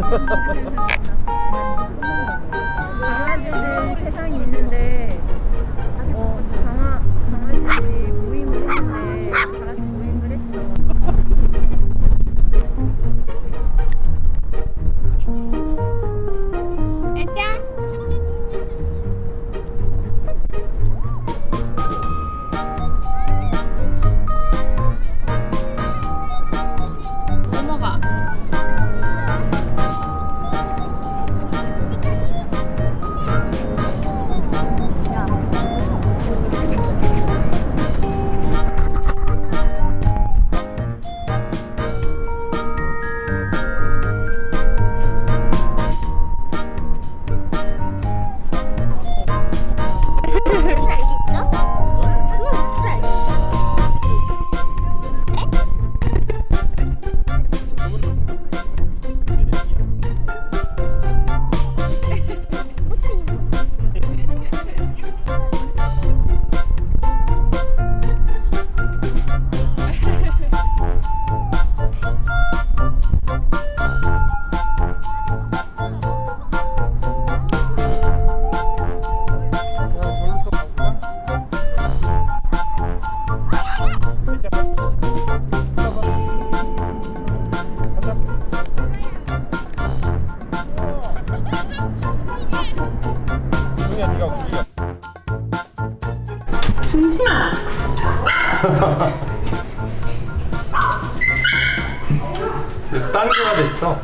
감사합니다. 땅구가 됐어.